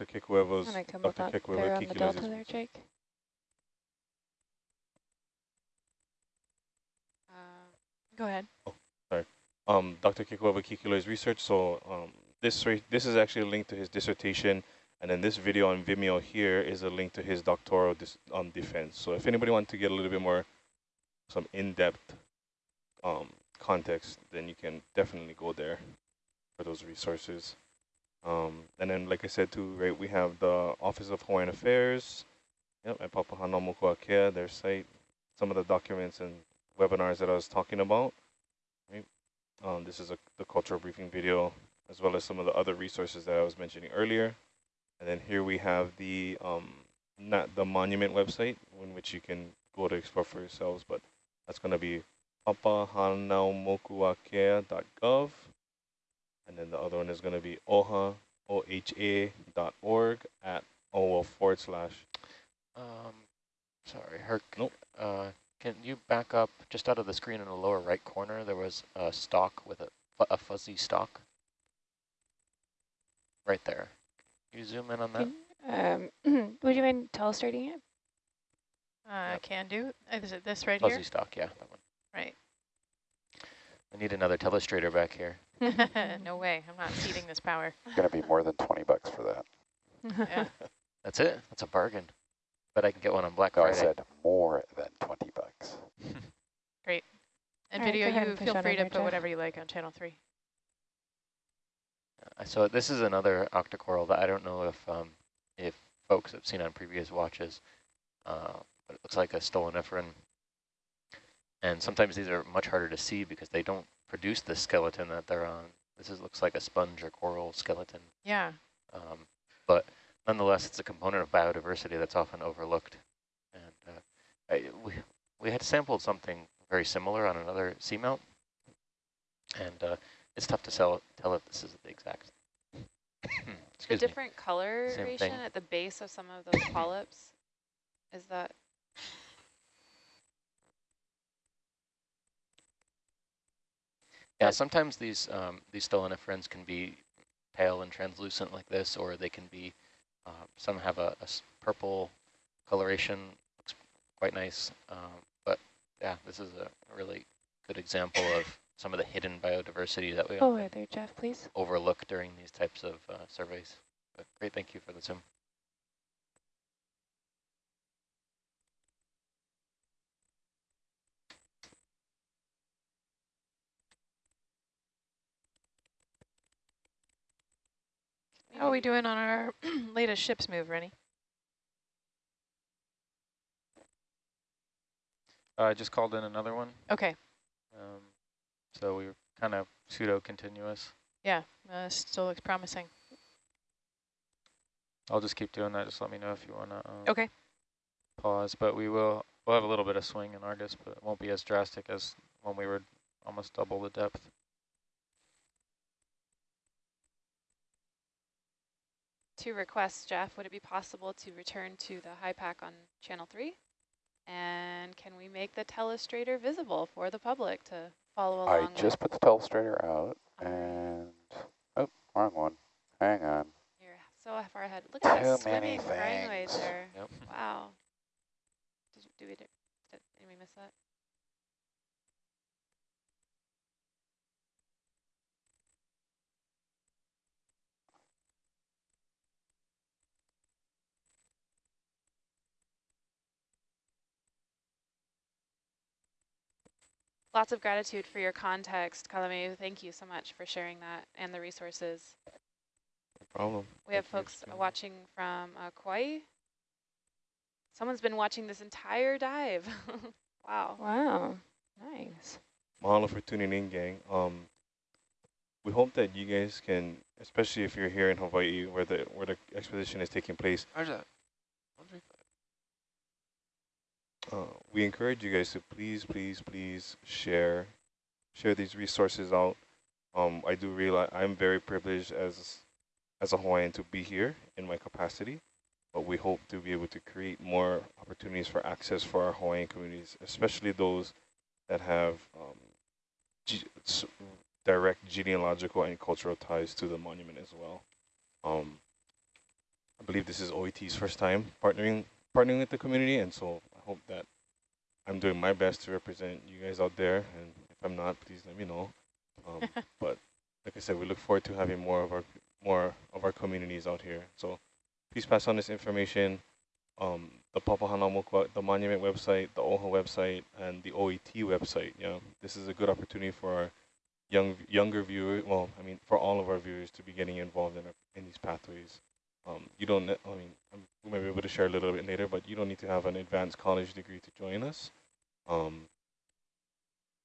Dr. Kekuewa's, Can I come Dr. there on the delta there, Jake? Uh, go ahead. um, Dr. Kekuewa Kikiloi's research. So um, this this is actually a link to his dissertation, and then this video on Vimeo here is a link to his doctoral dis on defense. So if anybody wants to get a little bit more, some in-depth um, context, then you can definitely go there for those resources. Um, and then, like I said too, right, we have the Office of Hawaiian Affairs, yep, at Papahānaumokuākea, their site, some of the documents and webinars that I was talking about. Right? Um, this is a, the cultural briefing video, as well as some of the other resources that I was mentioning earlier. And then here we have the um, not the monument website, in which you can go to explore for yourselves, but that's going to be papahānaumokuākea.gov. And then the other one is going to be oha, O-H-A dot org at OL forward slash. Um, sorry, Herc. Nope. Uh, can you back up just out of the screen in the lower right corner? There was a stalk with a, a fuzzy stalk. Right there. Can you zoom in on that? Can- Um, would you mind illustrating it? Uh, Yep. Can do. Is it this right here? Fuzzy stalk, yeah, that one. here? I need another telestrator back here. No way. I'm not ceding this power. It's Going to be more than 20 bucks for that. Yeah. That's it. That's a bargain. But I can get one on Black No, I said more than 20 bucks. Great. And All right, video, go ahead you feel free to put Jeff. whatever you like on channel three. Uh, So this is another octocoral that I don't know if um, if folks have seen on previous watches, uh, but it looks like a stoloniferan. And sometimes these are much harder to see because they don't produce the skeleton that they're on. This is, looks like a sponge or coral skeleton. Yeah. Um, but nonetheless, it's a component of biodiversity that's often overlooked. And uh, I, we, we had sampled something very similar on another seamount, and uh, it's tough to sell, tell if this is the exact. The Excuse me. different coloration thing. at the base of some of those polyps, is that, Yeah, sometimes these um, these stoloniferans can be pale and translucent like this, or they can be, uh, some have a purple coloration, looks quite nice. Um, but yeah, this is a really good example of some of the hidden biodiversity that we Oh, there, Jeff, please. overlook during these types of uh, surveys. But great, thank you for the zoom. How are we doing on our latest ships move, Rennie? Uh, I just called in another one, Okay. um, so we were kind of pseudo-continuous. Yeah. Uh, still looks promising. I'll just keep doing that. Just let me know if you want to um, Okay. pause. But we will we'll have a little bit of swing in Argus, but it won't be as drastic as when we were almost double the depth. Two requests, Jeff, would it be possible to return to the HYPACK on channel three? And can we make the telestrator visible for the public to follow along? I along just put the telestrator out and, oh, wrong one. Hang on. You're so far ahead. Look at that Too many swimming crinoid things. there. Yep. Wow. Did, you, did we, did, did we miss that? Lots of gratitude for your context, Kalame. Thank you so much for sharing that and the resources. No problem. We have Thank you folks watching from uh, Kauai. Someone's been watching this entire dive. wow. Wow, nice. Mahalo for tuning in, gang. Um, we hope that you guys can, especially if you're here in Hawaii, where the where the exposition is taking place. Roger Uh, we encourage you guys to please, please, please share, share these resources out. Um, I do realize I'm very privileged as as a Hawaiian to be here in my capacity, but we hope to be able to create more opportunities for access for our Hawaiian communities, especially those that have um, ge direct genealogical and cultural ties to the monument as well. Um, I believe this is OET's first time partnering partnering with the community, and so I hope that I'm doing my best to represent you guys out there. And if I'm not, please let me know. Um, but like I said, we look forward to having more of our more of our communities out here. So please pass on this information. Um, the Papahanaumoku, the monument website, the OHA website, and the OET website. Yeah, this is a good opportunity for our young younger viewers. Well, I mean, for all of our viewers to be getting involved in our, in these pathways. Um, you don't. I mean, we might be able to share a little bit later, but you don't need to have an advanced college degree to join us. Um,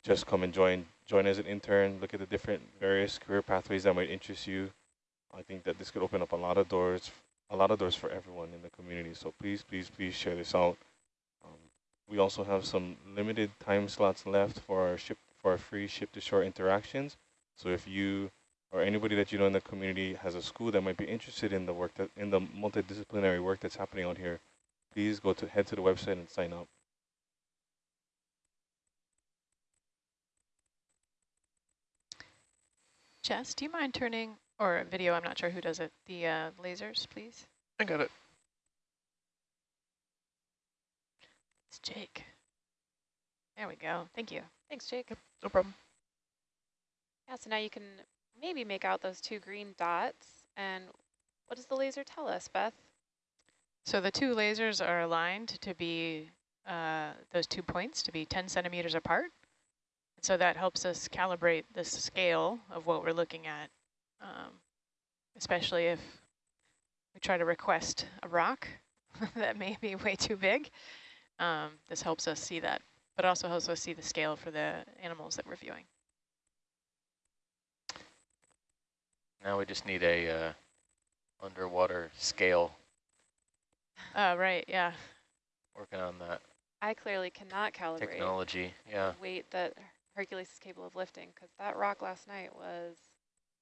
just come and join join as an intern. Look at the different various career pathways that might interest you. I think that this could open up a lot of doors, a lot of doors for everyone in the community. So please, please, please share this out. Um, we also have some limited time slots left for our ship for our free ship to shore interactions. So if you or anybody that you know in the community has a school that might be interested in the work that in the multidisciplinary work that's happening out here, please go to head to the website and sign up. Jess, do you mind turning, or video, I'm not sure who does it, the uh, lasers, please? I got it. It's Jake. There we go. Thank you. Thanks, Jake. No problem. Yeah, so now you can maybe make out those two green dots. And what does the laser tell us, Beth? So the two lasers are aligned to be, uh, those two points to be 10 centimeters apart. So that helps us calibrate the scale of what we're looking at, um, especially if we try to request a rock that may be way too big. Um, this helps us see that, but also helps us see the scale for the animals that we're viewing. Now we just need a uh, underwater scale. Uh, right, yeah. Working on that I clearly cannot calibrate technology. Yeah, the weight that Hercules is capable of lifting because that rock last night was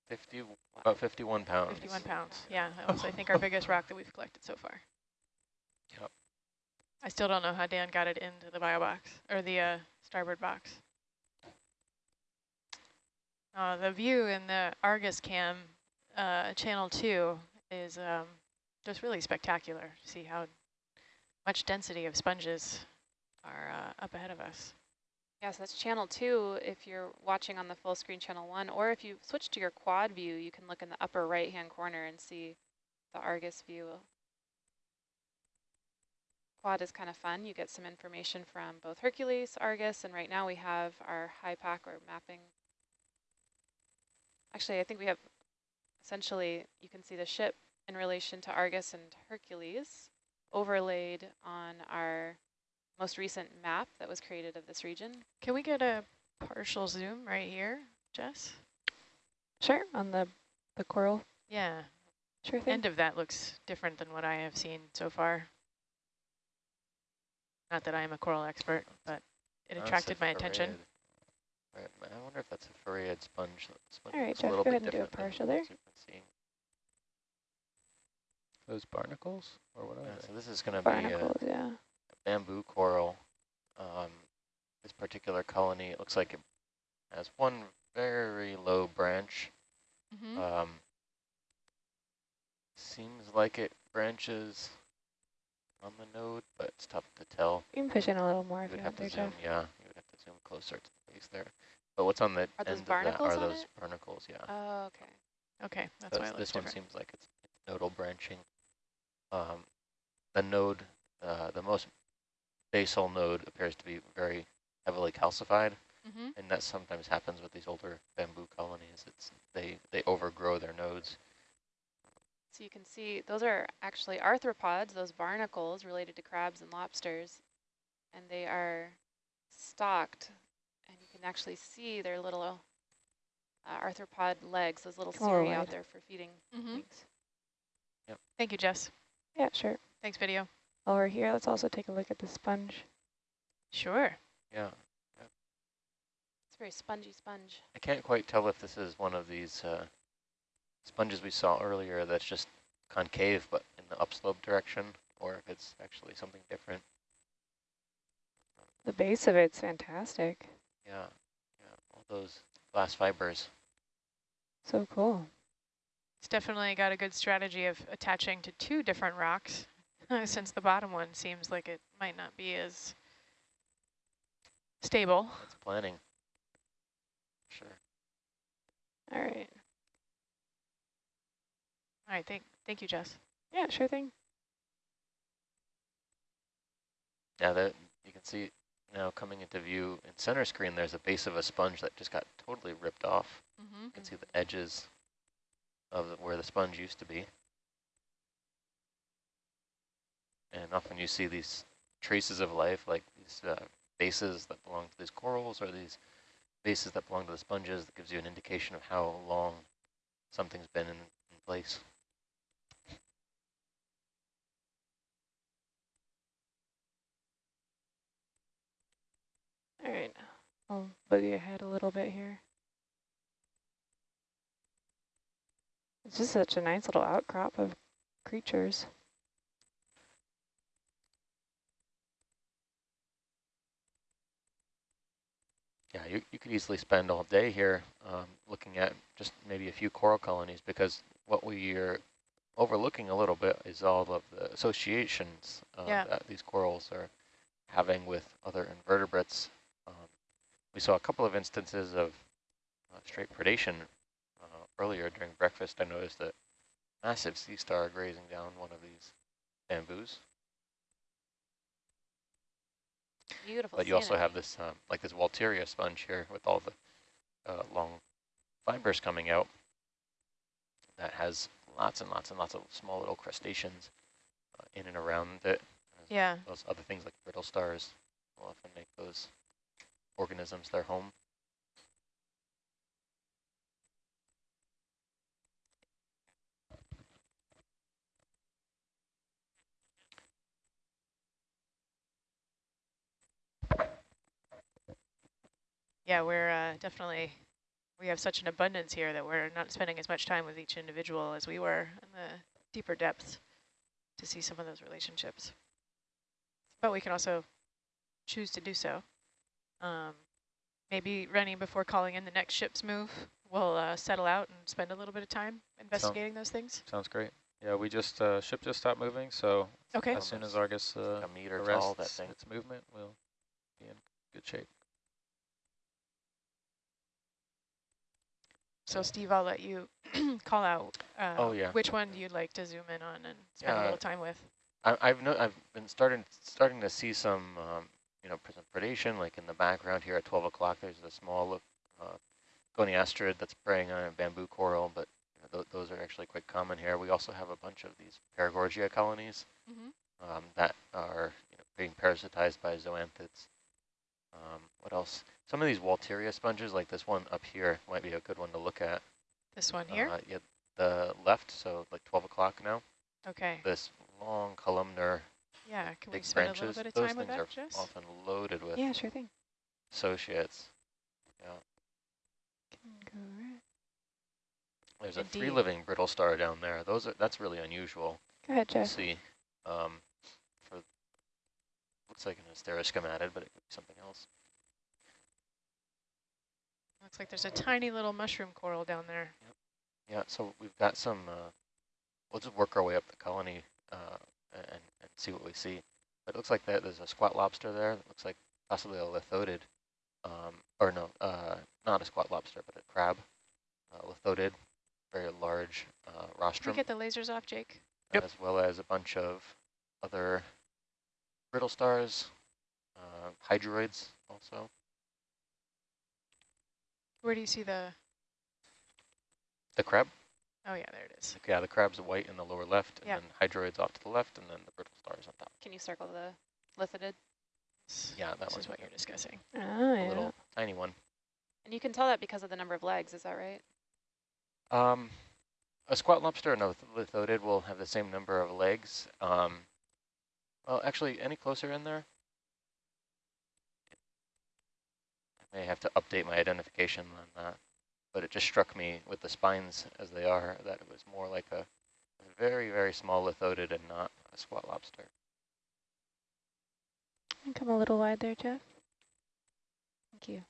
50, about 51 pounds. 51 pounds. Yeah, that was, I think, our biggest rock that we've collected so far. Yep. I still don't know how Dan got it into the bio box, or the uh, starboard box. Uh, the view in the Argus cam, uh, channel 2, is um, just really spectacular. See how much density of sponges are uh, up ahead of us. Yes, that's channel two if you're watching on the full screen channel one, or if you switch to your quad view, you can look in the upper right hand corner and see the Argus view. Quad is kind of fun. You get some information from both Hercules, Argus, and right now we have our HYPACK or mapping. Actually, I think we have essentially, you can see the ship in relation to Argus and Hercules overlaid on our most recent map that was created of this region. Can we get a partial zoom right here, Jess? Sure, on the, the coral. Yeah, Sure thing. end of that looks different than what I have seen so far. Not that I am a coral expert, but it attracted my attention. Farreid. Right, I wonder if that's a farreid sponge. Sponge All right, looks Jeff, a little go bit ahead and do a partial there. ones we've been seeing. Those barnacles or what are Yeah, they? so this is going to be a Barnacles, yeah. bamboo coral. Um, this particular colony, it looks like it has one very low branch. Mm -hmm. Um, seems like it branches on the node, but it's tough to tell. You can push in a little more You if would you have want to there, zoom, Jeff. yeah, you would have to zoom closer to the base there. But what's on the Are those end of that barnacles are those it? barnacles, yeah. Oh, okay. Okay, that's why this one different. seems like it's, nodal branching. Um, the node, uh, the most basal node appears to be very heavily calcified, Mm -hmm. and that sometimes happens with these older bamboo colonies. It's they they overgrow their nodes. So you can see those are actually arthropods, those barnacles related to crabs and lobsters, and they are you can actually see their little uh, arthropod legs, those little Come out there for feeding Mm -hmm. things. Thank you, Jess. Yeah, sure. Thanks, video. While we're here, let's also take a look at the sponge. Sure. Yeah, It's a very spongy sponge. I can't quite tell if this is one of these uh, sponges we saw earlier that's just concave but in the upslope direction, or if it's actually something different. The base of it's fantastic. Yeah, yeah, all those glass fibers. So cool. It's definitely got a good strategy of attaching to two different rocks, since the bottom one seems like it might not be as stable. It's planning. Sure. All right. All right, thank, thank you, Jess. Yeah, sure thing. Yeah, that you can see now coming into view in center screen, there's a base of a sponge that just got totally ripped off. Mm -hmm. You can see the edges of the, where the sponge used to be. And often you see these traces of life, like these uh, bases that belong to these corals or these bases that belong to the sponges that gives you an indication of how long something's been in, in place. All right, I'll boogie ahead a little bit here. It's just such a nice little outcrop of creatures. Yeah, you, you could easily spend all day here um, looking at just maybe a few coral colonies because what we are overlooking a little bit is all of the associations uh, yeah. that these corals are having with other invertebrates. We saw a couple of instances of uh, straight predation uh, earlier during breakfast. I noticed a massive sea star grazing down one of these bamboos. Beautiful. But you also have this, um, like this Walteria sponge here with all the uh, long fibers coming out that has lots and lots and lots of small little crustaceans uh, in and around it. Yeah. Those other things like brittle stars will often make those organisms their home. Yeah, we're uh, definitely, we have such an abundance here that we're not spending as much time with each individual as we were in the deeper depths to see some of those relationships. But we can also choose to do so. Um, maybe running before calling in the next ship's move, we'll uh, settle out and spend a little bit of time investigating those things. Sounds great. Yeah, we just, uh, ship just stopped moving, so Okay. as soon as Argus uh, a meter arrests tall, that thing. its movement, we'll be in good shape. So Steve, I'll let you call out uh, Oh, yeah. which one you'd like to zoom in on and spend a little time with. I, I've no, I've been starting starting to see some, um, you know, some predation, like in the background here at 12 o'clock. There's a small uh, goniasterid that's preying on a bamboo coral, but you know, th those are actually quite common here. We also have a bunch of these Paragorgia colonies Mm -hmm. um, that are you know, being parasitized by zoanthids. Um, what else? Some of these Walteria sponges, like this one up here, might be a good one to look at. This one here? Uh, yeah, the left, so like 12 o'clock now. okay. This long columnar Yeah, can we big spend branches. a little bit of Those time with things are often loaded with Yeah, sure thing. associates. Yeah, Can go right. there's a Indeed. free living brittle star down there. Those are that's really unusual Go ahead, Jeff. see. Um, for looks like an Asteroschematid, but it could be something else. Looks like there's a tiny little mushroom coral down there. Yeah, so we've got some. Uh, we'll just work our way up the colony uh, and see what we see. But it looks like that there's a squat lobster there. It looks like possibly a lithodid, um, or no, uh, not a squat lobster, but a crab, uh, lithodid, very large uh, Can we rostrum, get the lasers off, Jake? Yep. as well as a bunch of other brittle stars, uh, hydroids also. Where do you see the, The crab, oh yeah, there it is. yeah, the crab's white in the lower left, and Yeah. then hydroids off to the left, and then the brittle stars on top. Can you circle the lithodid? Yeah, that This one. is what you're discussing. Oh, a yeah. little tiny one. And you can tell that because of the number of legs, is that right? Um, a squat lobster and a lithodid will have the same number of legs. Um, well, actually, any closer in there? I may have to update my identification on that but it just struck me with the spines as they are that it was more like a very, very small lithodid and not a squat lobster. Come a little wide there, Jeff. Thank you.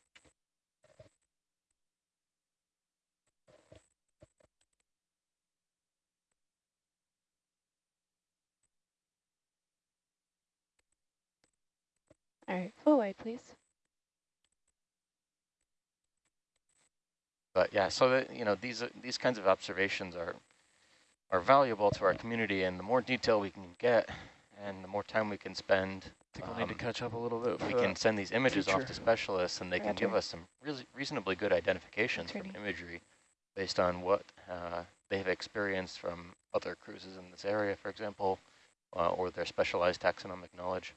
All right, full wide, please. But yeah, so that, you know, these are- these kinds of observations are are valuable to our community, and the more detail we can get, and the more time we can spend, I think we'll need to um, catch up a little bit. we can send these images off to specialists, and they can give Roger. us some really reasonably good identifications from imagery based on what uh, they have experienced from other cruises in this area, for example, uh, or their specialized taxonomic knowledge.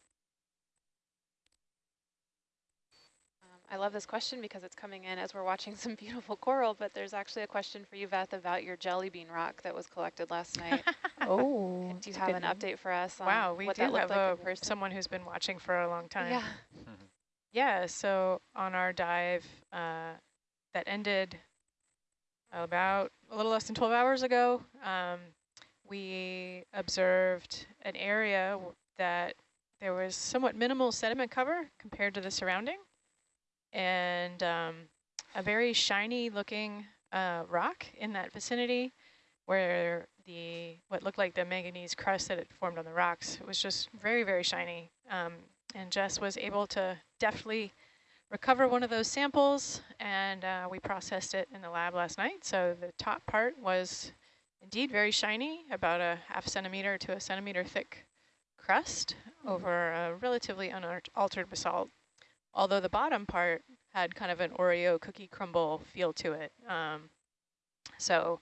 I love this question because it's coming in as we're watching some beautiful coral, but there's actually a question for you, Beth, about your jelly bean rock that was collected last night. Oh, do you have an name. update for us on wow, we what do that looked have like a, in person? someone who's been watching for a long time. Yeah. Yeah, so on our dive uh, that ended about a little less than 12 hours ago, um, we observed an area that there was somewhat minimal sediment cover compared to the surrounding and um, a very shiny looking uh, rock in that vicinity where the what looked like the manganese crust that had formed on the rocks was just very, very shiny. Um, and Jess was able to deftly recover one of those samples, and uh, we processed it in the lab last night. So the top part was indeed very shiny, about a half centimeter to a centimeter thick crust over a relatively unaltered basalt, although the bottom part had kind of an Oreo cookie crumble feel to it. Um, so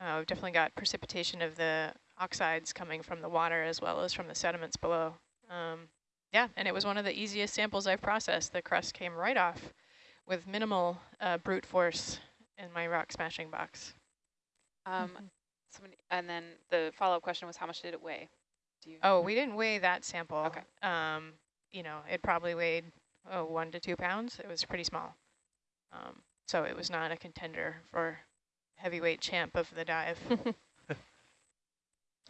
uh, we've definitely got precipitation of the oxides coming from the water as well as from the sediments below. Um, yeah, and it was one of the easiest samples I've processed. The crust came right off with minimal uh, brute force in my rock smashing box. Um, somebody, and then the follow-up question was, how much did it weigh? Do you? Oh, we didn't weigh that sample. Okay. Um, you know, it probably weighed oh, one to two pounds. It was pretty small. Um, so it was not a contender for heavyweight champ of the dive.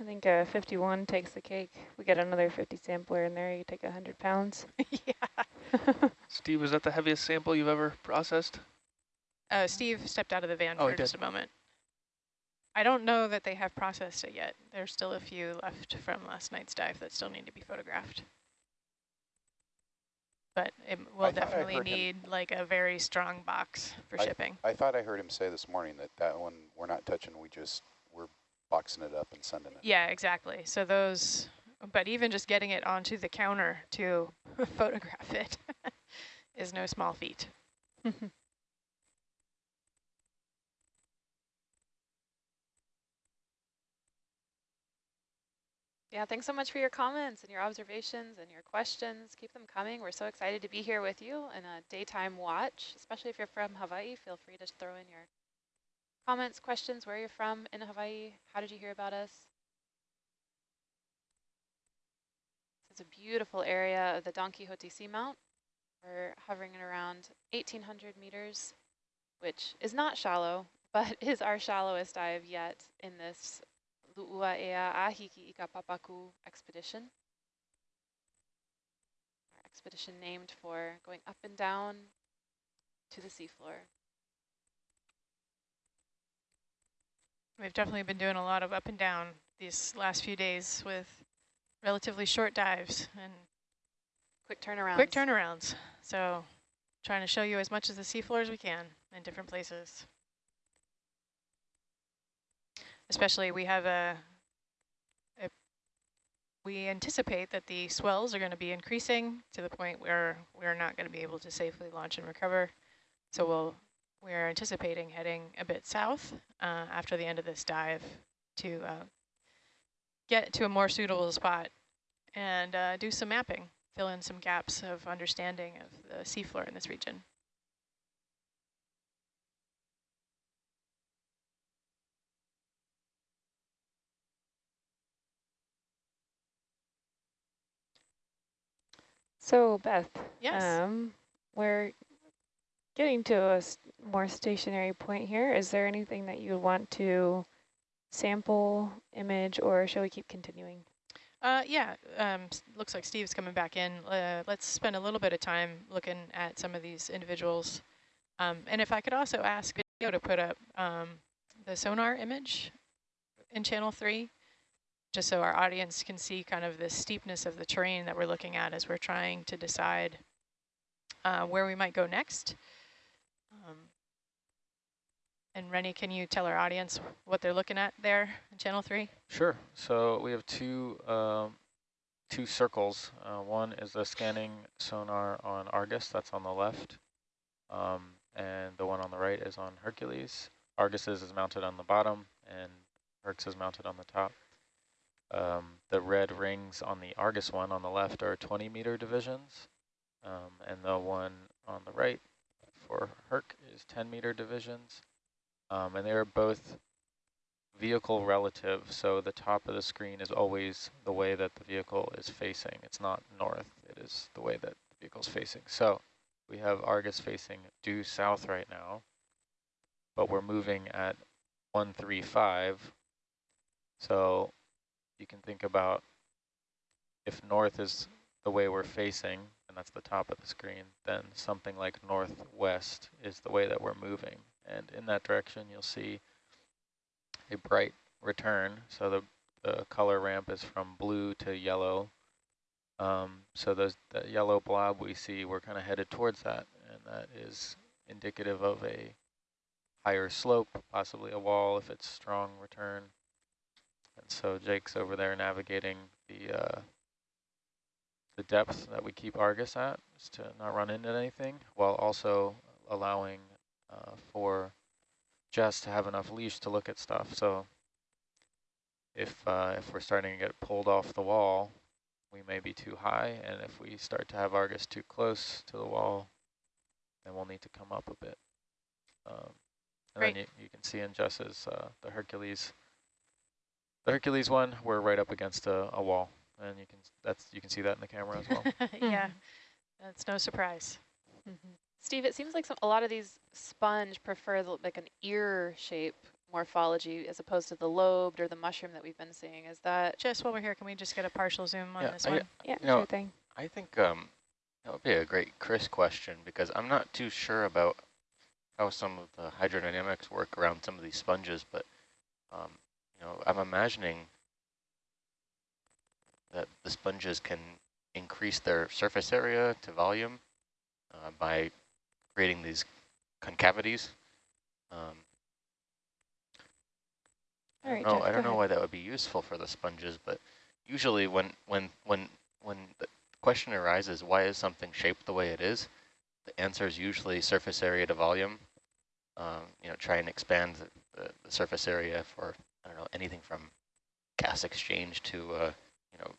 I think uh, 51 takes the cake. We get another 50 sampler in there. You take 100 pounds. yeah. Steve, was that the heaviest sample you've ever processed? Uh, Steve stepped out of the van Oh, for just a moment. I don't know that they have processed it yet. There's still a few left from last night's dive that still need to be photographed. But it will I definitely heard him- need like a very strong box for I- shipping. I thought I heard him say this morning that that one we're not touching, we just, we're boxing it up and sending it. Yeah, exactly. So those, but even just getting it onto the counter to photograph it is no small feat. Yeah, thanks so much for your comments and your observations and your questions. Keep them coming. We're so excited to be here with you in a daytime watch, especially if you're from Hawaii. Feel free to throw in your comments, questions, where you're from in Hawaii. How did you hear about us? It's a beautiful area of the Don Quixote Seamount. We're hovering at around 1,800 meters, which is not shallow, but is our shallowest dive yet in this Lu'uaea Ahiki Ikapapaku expedition. Our expedition named for going up and down to the seafloor. We've definitely been doing a lot of up and down these last few days with relatively short dives and Quick turnaround. quick turnarounds. So trying to show you as much of the seafloor as we can in different places. Especially we have a, a we anticipate that the swells are going to be increasing to the point where we're not going to be able to safely launch and recover. So we'll we're anticipating heading a bit south uh, after the end of this dive to uh, get to a more suitable spot and uh, do some mapping, fill in some gaps of understanding of the seafloor in this region. So Beth, Yes. um, we're getting to a more stationary point here. Is there anything that you want to sample, image, or shall we keep continuing? Uh, yeah, um, looks like Steve's coming back in. Uh, let's spend a little bit of time looking at some of these individuals. Um, and if I could also ask video to put up um, the sonar image in channel three, just so our audience can see kind of the steepness of the terrain that we're looking at as we're trying to decide uh, where we might go next. Um, and Rennie, can you tell our audience what they're looking at there in channel three? Sure. So we have two um, two circles. Uh, one is the scanning sonar on Argus, that's on the left. Um, and the one on the right is on Hercules. Argus's is mounted on the bottom and Herc's is mounted on the top. Um, the red rings on the Argus one on the left are 20 meter divisions. Um, and the one on the right for Herc is 10 meter divisions. Um, and they're both vehicle relative, so the top of the screen is always the way that the vehicle is facing. It's not north, it is the way that the vehicle is facing. So we have Argus facing due south right now, but we're moving at 135. So you can think about if north is the way we're facing, and that's the top of the screen, then something like northwest is the way that we're moving. And in that direction, you'll see a bright return. So the, the color ramp is from blue to yellow. Um, so those, that yellow blob we see, we're kind of headed towards that, and that is indicative of a higher slope, possibly a wall if it's strong return. And so Jake's over there navigating the uh, the depth that we keep Argus at, is to not run into anything, while also allowing uh, for Jess to have enough leash to look at stuff. So if uh, if we're starting to get pulled off the wall, we may be too high, and if we start to have Argus too close to the wall, then we'll need to come up a bit. Um, and then you, you can see in Jess's uh, the Hercules, the Hercules one, we're right up against a, a wall, and you can that's you can see that in the camera as well. yeah, that's no surprise. Steve, it seems like some, a lot of these sponge prefer the, like an ear shape morphology as opposed to the lobed or the mushroom that we've been seeing. Is that Just while we're here, can we just get a partial zoom on Yeah, this I- one? Yeah, You know, sure thing. I think um, that would be a great Chris question because I'm not too sure about how some of the hydrodynamics work around some of these sponges, but um, you know, I'm imagining that the sponges can increase their surface area to volume uh, by creating these concavities. Um, All right, Jeff, I don't know why that would be useful for the sponges, but usually when when when when the question arises, why is something shaped the way it is? The answer is usually surface area to volume. Um, you know, try and expand the, the, the surface area for I don't know anything from gas exchange to uh, you know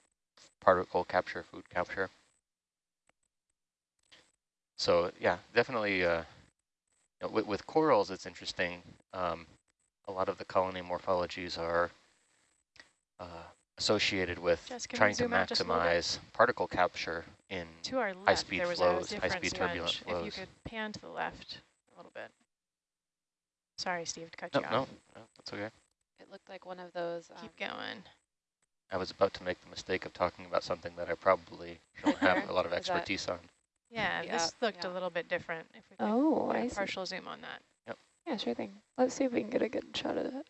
particle capture, food capture. So yeah, definitely. Uh, you know, with, with corals, it's interesting. Um, a lot of the colony morphologies are uh, associated with Jess, can we trying to zoom out just a little bit? maximize particle capture in To our left, high-speed flows, high-speed turbulent sponge. If you could pan to the left a little bit. Sorry, Steve, to cut no, you no, no, that's okay. It looked like one of those? Um, Keep going. I was about to make the mistake of talking about something that I probably don't have a lot of Is that- expertise on. Yeah, Yeah, this looked yeah. a little bit different. If we could Oh, I I a see. partial zoom on that. Yep. Yeah, sure thing. Let's see if we can get a good shot of that.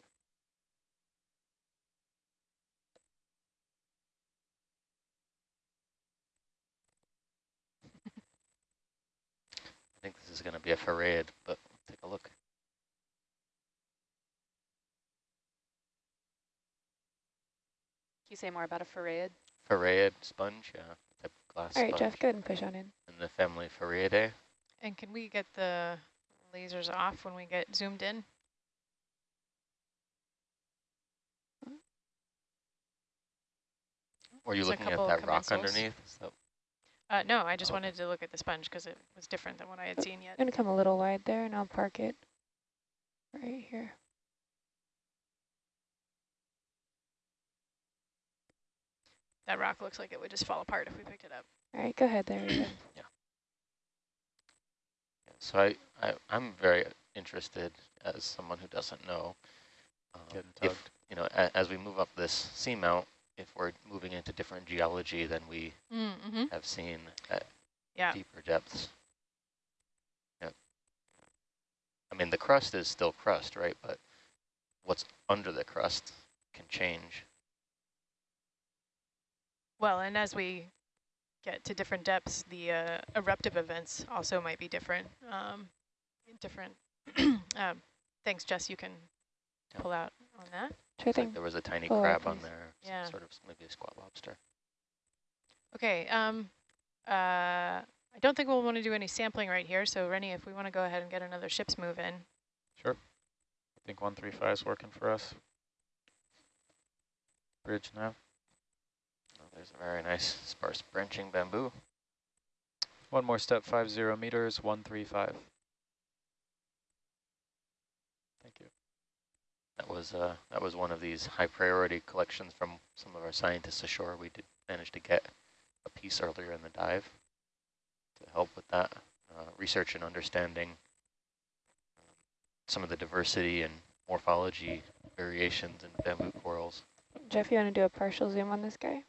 I think this is going to be a farreid, but take a look. You say more about a farreid? Farreid sponge, yeah, type of glass All right, sponge Jeff, go ahead and push on in. in the family Farreidae. And can we get the lasers off when we get zoomed in? Were you There's looking at couple that rock underneath? So, Uh, no, I just Okay. wanted to look at the sponge because it was different than what I had seen yet. I'm going to come a little wide there and I'll park it right here. That rock looks like it would just fall apart if we picked it up. All right, go ahead there. we go. yeah, so I, I, I'm very interested as someone who doesn't know. um, if, you know, a, as we move up this seamount, if we're moving into different geology than we Mm-hmm. have seen at Yeah. deeper depths. Yep. I mean, the crust is still crust, right? But what's under the crust can change. Well, and as we get to different depths, the uh, eruptive events also might be different. Um, different. um, thanks, Jess. You can Yeah. pull out on that. Sure Looks like there was a tiny Follow up, crab on please. there, some Yeah. sort of maybe a squat lobster. Okay. Um, uh, I don't think we'll want to do any sampling right here. So, Rennie, if we want to go ahead and get another ship's move in. Sure. I think 135 is working for us. Bridge now. There's a very nice sparse branching bamboo. One more step, 50 meters, 135. Thank you. That was uh, that was one of these high priority collections from some of our scientists ashore. We did manage to get a piece earlier in the dive to help with that uh, research and understanding um, some of the diversity and morphology variations in bamboo corals. Jeff, you want to do a partial zoom on this guy?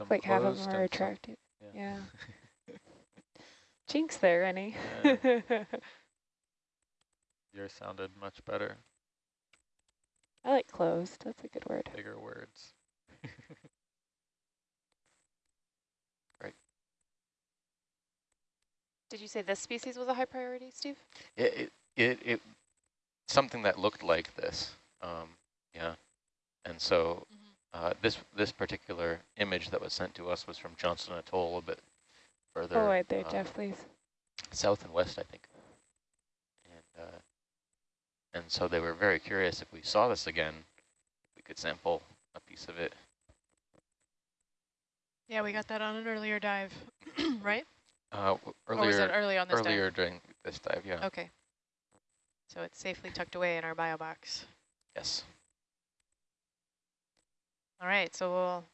Some like half of closed them are and some- attracted. yeah. Yeah. Jinx there, Rennie. Yeah. Yours sounded much better. I like closed. That's a good word. Bigger words. Did you say this species was a high priority, Steve? It it it, it something that looked like this. Um, yeah, and so uh, this this particular image that was sent to us was from Johnston Atoll, a bit further Oh, right there, uh, Jeff, please. south and west, I think. And uh, and so they were very curious if we saw this again, we could sample a piece of it. Yeah, we got that on an earlier dive, right? Uh, w- or was it earlier early on this earlier during this dive, yeah. Okay. So it's safely tucked away in our bio box. Yes. All right, so we'll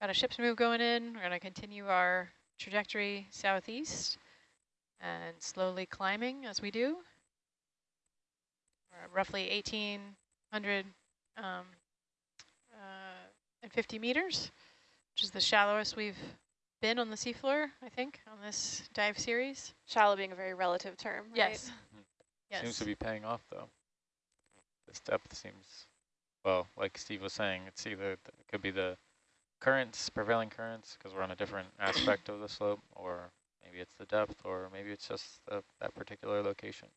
got a ship's move going in. We're going to continue our trajectory southeast and slowly climbing as we do. We're at roughly 1,800 um, uh, and 50 meters, which is the shallowest we've been on the seafloor, I think, on this dive series. Shallow being a very relative term, right? Yes. Yes. Seems to be paying off though. This depth seems, well, like Steve was saying, it's either, th- it could be the currents, prevailing currents, because we're on a different aspect of the slope, or maybe it's the depth, or maybe it's just the, that particular location.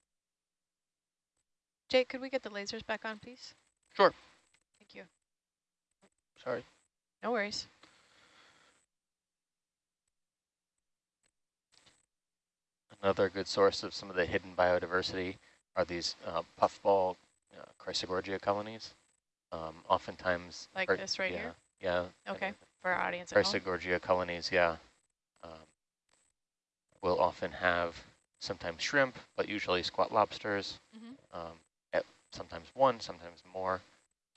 Jake, could we get the lasers back on, please? Sure. Thank you. Sorry. No worries. Another good source of some of the hidden biodiversity are these uh, puffball uh, Chrysogorgia colonies. Um, oftentimes, Like or- this right yeah, here? Yeah. Okay, for our audience at home. Chrysogorgia colonies, yeah. Um, will often have sometimes shrimp, but usually squat lobsters. Mhm. Um, at sometimes one, sometimes more,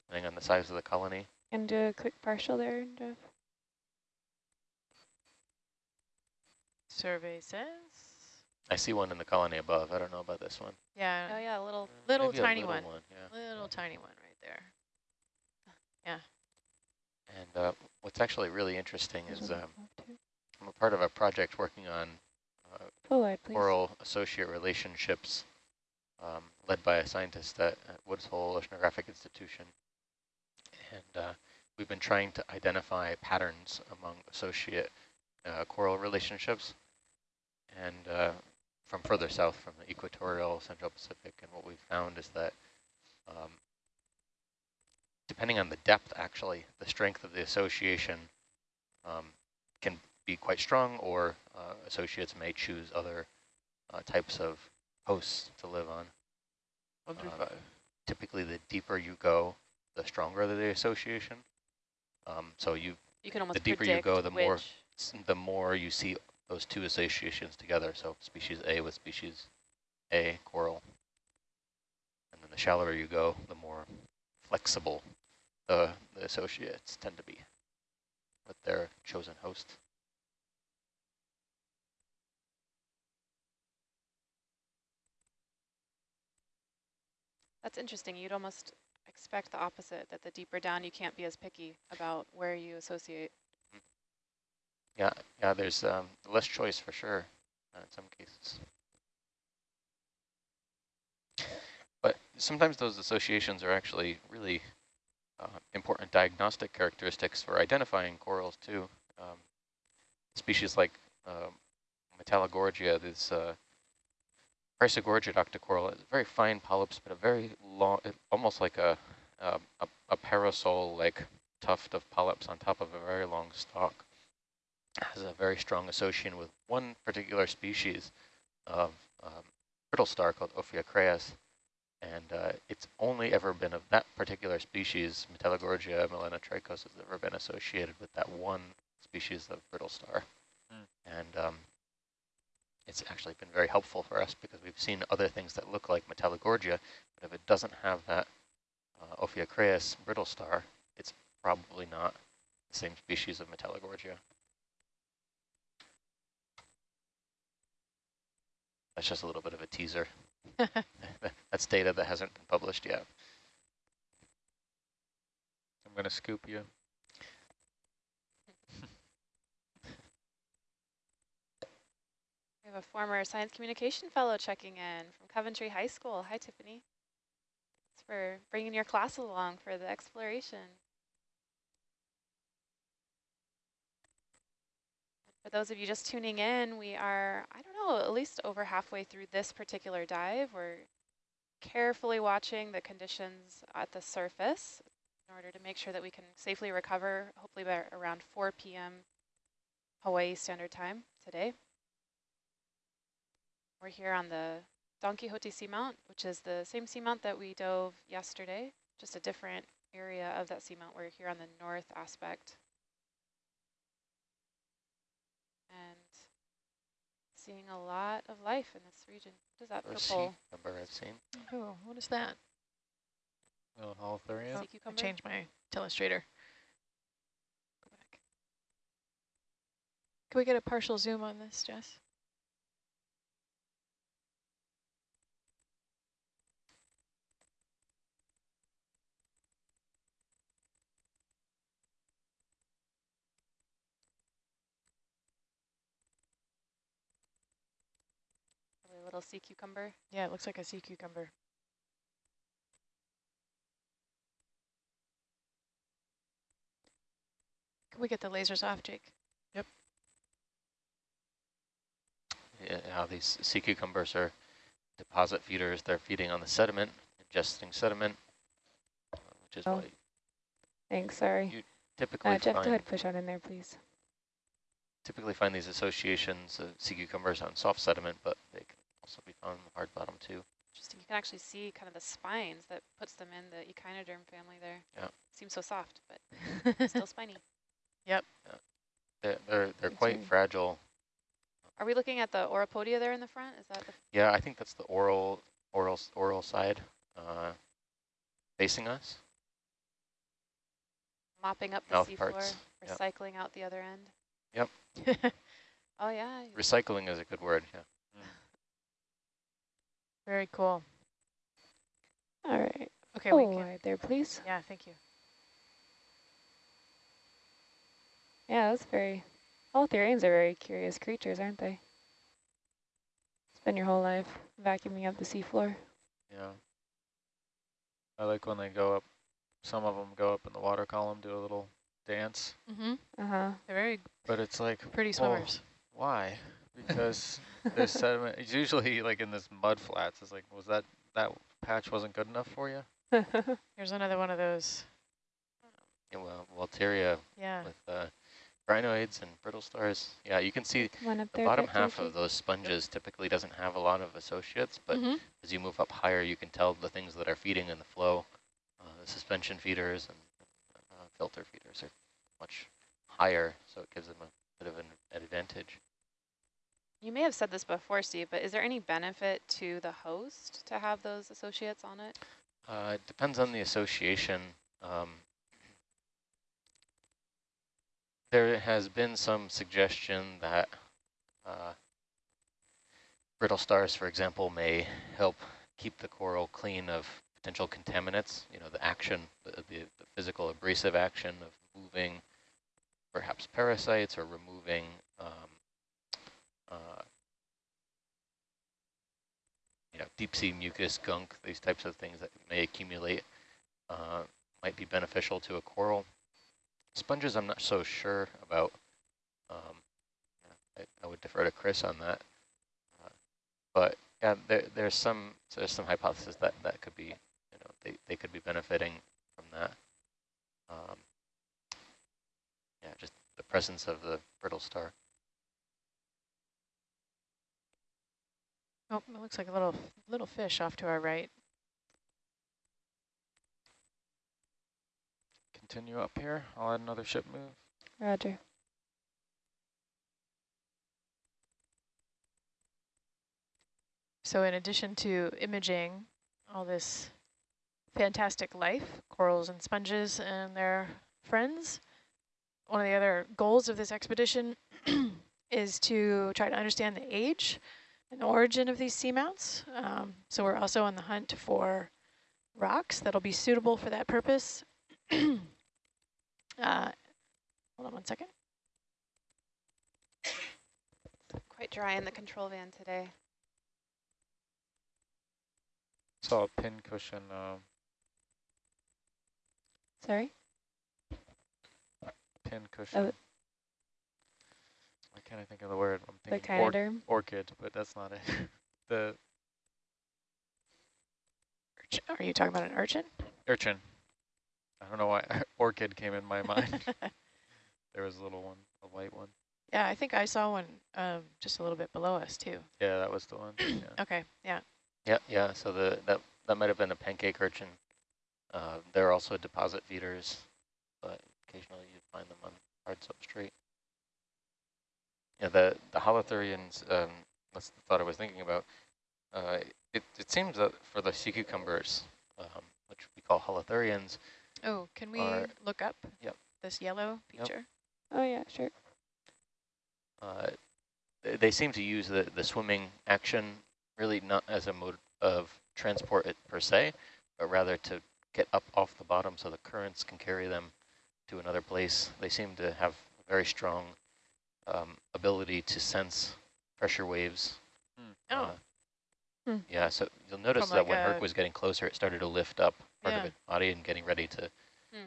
depending on the size of the colony. And do a quick partial there, Jeff. Survey says, I see one in the colony above. I don't know about this one. yeah, Oh yeah, a little. little Maybe a tiny little one. one yeah. little tiny one right there. And uh, what's actually really interesting is um. I'm a part of a project working on uh, Full wide, coral associate relationships um, led by a scientist at, at Woods Hole Oceanographic Institution. And uh, we've been trying to identify patterns among associate uh, coral relationships. And uh, from further south, from the equatorial Central Pacific, and what we've found is that um, depending on the depth, actually, the strength of the association um, can be quite strong, or uh, associates may choose other uh, types of hosts to live on. One through Uh, five. Typically, the deeper you go, the stronger the association. Um, so you, You can almost the deeper you go, the more- the more you see those two associations together. So species A with species A coral, and then the shallower you go, the more flexible the, the associates tend to be with their chosen host. That's interesting. You'd almost expect the opposite, that the deeper down you can't be as picky about where you associate. Yeah, yeah. There's um, less choice for sure uh, in some cases. But sometimes those associations are actually really important diagnostic characteristics for identifying corals too. Um, species like uh, Metallogorgia, this uh, Chrysogorgia octocoral, is very fine polyps, but a very long, almost like a, a, a parasol-like tuft of polyps on top of a very long stalk. Has a very strong association with one particular species of um, brittle star called Ophiocreas. And uh, it's only ever been of that particular species, Metallogorgia melanotrichos, has ever been associated with that one species of brittle star. Mm. And um, it's actually been very helpful for us because we've seen other things that look like Metallogorgia, but if it doesn't have that uh, brittle star, it's probably not the same species of Metallogorgia. That's just a little bit of a teaser. That's data that hasn't been published yet. I'm going to scoop you. We have a former science communication fellow checking in from Coventry High School. Hi, Tiffany. Thanks for bringing your class along for the exploration. For those of you just tuning in, we are, I don't know, at least over halfway through this particular dive. We're carefully watching the conditions at the surface in order to make sure that we can safely recover, hopefully by around 4 p.m. Hawaii Standard Time today. We're here on the Don Quixote Seamount, which is the same seamount that we dove yesterday, just a different area of that seamount. We're here on the north aspect. And seeing a lot of life in this region. What is that purple? number I've seen. Oh, what is that? Oh, holothurian. Oh, I changed my telestrator. Go back. Can we get a partial zoom on this, Jess? Little sea cucumber? Yeah, it looks like a sea cucumber. Can we get the lasers off, Jake? Yep. Yeah, how these sea cucumbers are deposit feeders. They're feeding on the sediment, ingesting sediment, which is oh. why. Thanks, sorry. You typically uh, Jeff, go ahead, push on in there, please. Typically find these associations of sea cucumbers on soft sediment, but they can also be found in the hard bottom too. Interesting. You can actually see kind of the spines that puts them in the echinoderm family there. Yeah. Seems so soft, but still spiny. Yep. Yeah. They're they're, they're quite right. fragile. Are we looking at the oropodia there in the front? Is that the? Yeah, I think that's the oral oral oral side uh, facing us. Mopping up the Mouth seafloor, parts. recycling yep. out the other end. Yep. oh yeah. Recycling is a good word. Yeah. Very cool. All right. Okay, oh, we can. right there, please. Yeah, thank you. Yeah, that's very. Holothurians are very curious creatures, aren't they? Spend your whole life vacuuming up the seafloor. Yeah. I like when they go up. Some of them go up in the water column, do a little dance. Mm-hmm. Uh huh. They're very. But it's like pretty swimmers. Well, why? Because there's sediment. It's usually like in this mud flats. It's like, was that that patch wasn't good enough for you? Here's another one of those. Yeah, well, Walteria yeah. with uh, crinoids and brittle stars. Yeah, you can see the bottom half of those sponges yep. typically doesn't have a lot of associates, but mm -hmm. as you move up higher, you can tell the things that are feeding in the flow. Uh, the suspension feeders and uh, filter feeders are much higher, so it gives them a bit of an advantage. You may have said this before, Steve, but is there any benefit to the host to have those associates on it? Uh, it depends on the association. Um, there has been some suggestion that uh, brittle stars, for example, may help keep the coral clean of potential contaminants, you know, the action, the, the, the physical abrasive action of moving perhaps parasites or removing um, uh, you know, deep sea mucus, gunk, these types of things that may accumulate uh, might be beneficial to a coral. Sponges, I'm not so sure about. Um, I, I, would defer to Chris on that. Uh, but yeah, there, there's some there's some hypothesis that that could be, you know, they, they could be benefiting from that. Um, yeah, just the presence of the brittle star. Oh, it looks like a little little fish off to our right. Continue up here. I'll add another ship move. Roger. So in addition to imaging all this fantastic life, corals and sponges and their friends, one of the other goals of this expedition is to try to understand the age and origin of these seamounts. Um, so we're also on the hunt for rocks that'll be suitable for that purpose. uh, hold on one second. Quite dry in the control van today. Saw a pin cushion. Um, Sorry? Pin cushion. Oh. Why can't I think of the word? I'm The thinking or orchid, but that's not it. the urchin. Are you talking about an urchin? urchin. I don't know why orchid came in my mind. there was a little one, a white one. yeah, I think I saw one um, just a little bit below us too. Yeah, that was the one. Yeah. Okay, yeah. Yeah, yeah. So the that that might have been a pancake urchin. Uh, they're also deposit feeders, but occasionally you find them on hard substrate. Yeah, the the holothurians. Um, that's the thought I was thinking about. Uh, it it seems that for the sea cucumbers, um, which we call holothurians, Oh, can we Are- look up Yep. this yellow Yep. feature? Oh, yeah, sure. uh, they, they seem to use the the swimming action really not as a mode of transport it per se, but rather to get up off the bottom so the currents can carry them to another place. They seem to have very strong um, ability to sense pressure waves. Hmm. Oh. Uh, Hmm. Yeah, so you'll notice From that like when Herc was getting closer, it started to lift up part Yeah. of its body and getting ready to Hmm.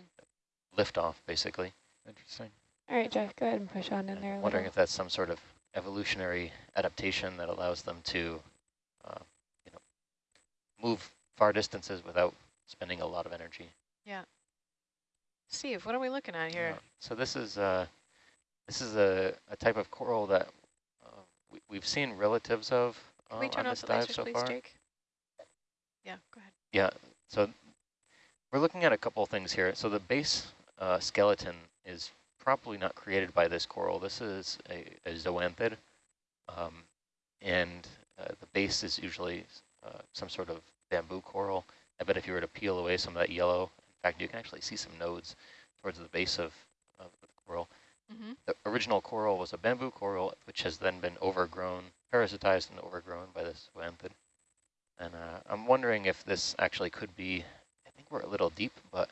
lift off, basically. Interesting. All right, Jeff, go ahead and push on in And there a wondering if that's some sort of evolutionary adaptation that allows them to, uh, you know, move far distances without spending a lot of energy. Yeah. Steve, what are we looking at here? Yeah. So this is uh, this is a, a type of coral that uh, we, we've seen relatives of uh, Can we turn on off the dive lasers, so please, far. Jake? Yeah, go ahead. Yeah, so we're looking at a couple of things here. So the base uh, skeleton is probably not created by this coral. This is a, a zoanthid, um, and uh, the base is usually uh, some sort of bamboo coral. I bet if you were to peel away some of that yellow, in fact, you can actually see some nodes towards the base of, of the coral. Mm-hmm. The original coral was a bamboo coral, which has then been overgrown, parasitized and overgrown by this zoanthid. And uh, I'm wondering if this actually could be, I think we're a little deep, but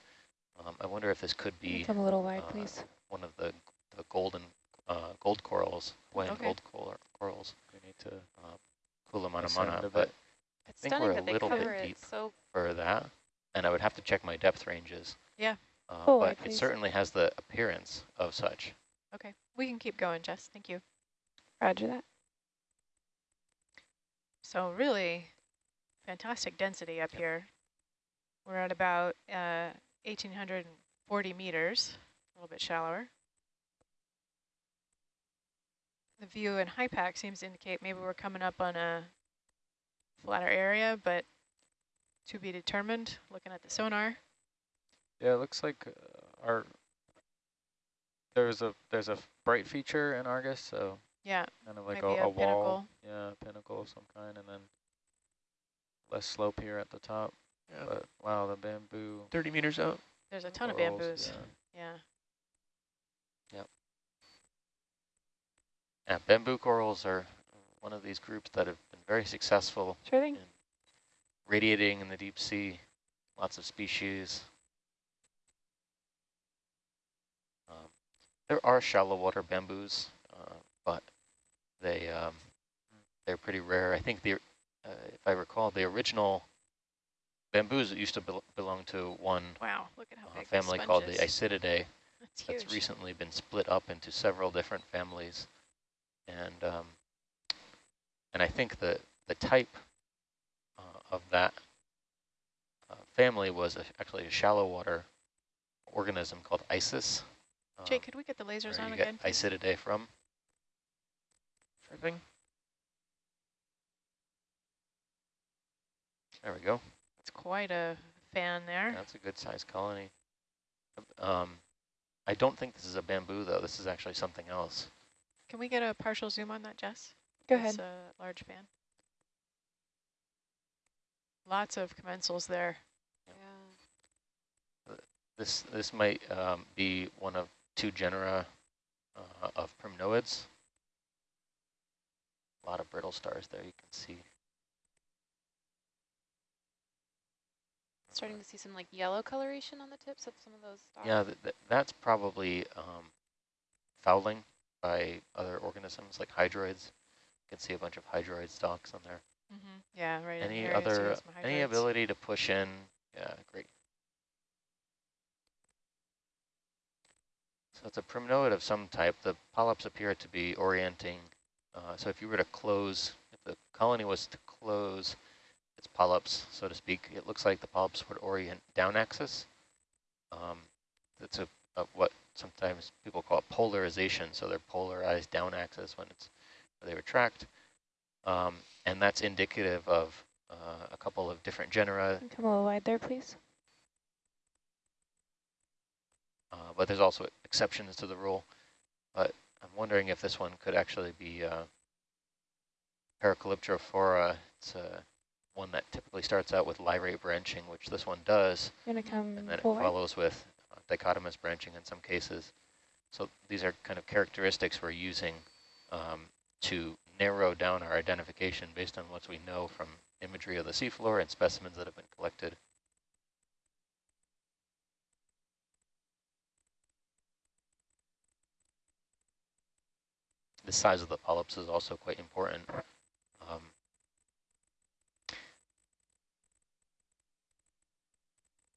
um, I wonder if this could be Come a little wide, uh, please. one of the, the golden uh, gold corals, Hawaiian Okay. gold cor corals, We need to Kula mana ascend a mana, but I think we're a little bit cover deep. so for that, and I would have to check my depth ranges. Yeah. Uh, Pull but it please. certainly has the appearance of such. Okay, we can keep going, Jess. Thank you. Roger that. So really fantastic density up here. We're at about uh, 1,840 meters, a little bit shallower. The view in HYPACK seems to indicate maybe we're coming up on a flatter area, but to be determined, looking at the sonar. Yeah, it looks like uh, our there's a there's a bright feature in Argus, so Yeah, kind of like Maybe a, a a wall, pinnacle. yeah, a pinnacle of some kind, and then less slope here at the top. Yeah. But wow, the bamboo. 30 meters out. there's a ton of bamboos. yeah. Yeah. Yeah, bamboo corals are one of these groups that have been very successful Sure thing. in radiating in the deep sea, lots of species. There are shallow water bamboos, uh, but they um, they're pretty rare. I think the uh, if I recall the original bamboos used to bel belong to one Wow, look at how uh, family the called the is. Isididae. That's That's recently been split up into several different families, and um, and I think the the type uh, of that uh, family was a, actually a shallow water organism called Isis. Jay, um, could we get the lasers where on you again? get Isididae from. Sure thing. There we go. It's quite a fan there. That's a good sized colony. Um, I don't think this is a bamboo though. This is actually something else. Can we get a partial zoom on that, Jess? Go ahead. It's a large fan. Lots of commensals there. Yeah. This this might um, be one of two genera uh, of primnoids. A lot of brittle stars there you can see. Starting to see some like yellow coloration on the tips of some of those stalks. Yeah, th th that's probably um, fouling by other organisms like hydroids. You can see a bunch of hydroid stalks on there. Mm -hmm. Yeah, right. Any here, I see other, any ability to push in? Yeah, great. So it's a primnoid of some type. The polyps appear to be orienting. Uh, so if you were to close, if the colony was to close its polyps, so to speak, it looks like the polyps would orient down axis. Um, that's a, a what sometimes people call polarization. So they're polarized down axis when it's when they retract. Um, and that's indicative of uh, a couple of different genera, Come a little wide there, please. uh, but there's also exceptions to the rule. But I'm wondering if this one could actually be uh, Paracalyptrophora. It's uh, one that typically starts out with lyrate branching, which this one does, You want to come and then it follows with uh, dichotomous branching in some cases. So these are kind of characteristics we're using um, to narrow down our identification based on what we know from imagery of the seafloor and specimens that have been collected. The size of the polyps is also quite important. Um,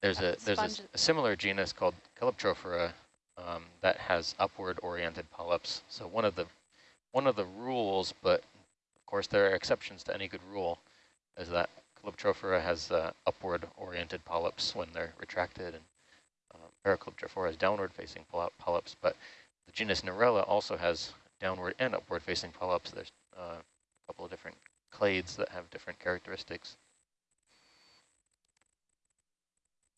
there's a there's a, a similar genus called Calyptrophora um, that has upward oriented polyps. So one of the one of the rules, but of course there are exceptions to any good rule, is that Calyptrophora has uh, upward oriented polyps when they're retracted, and um, Paracalyptrophora has downward facing poly- polyps. But the genus Narella also has downward and upward facing polyps. There's uh, a couple of different clades that have different characteristics.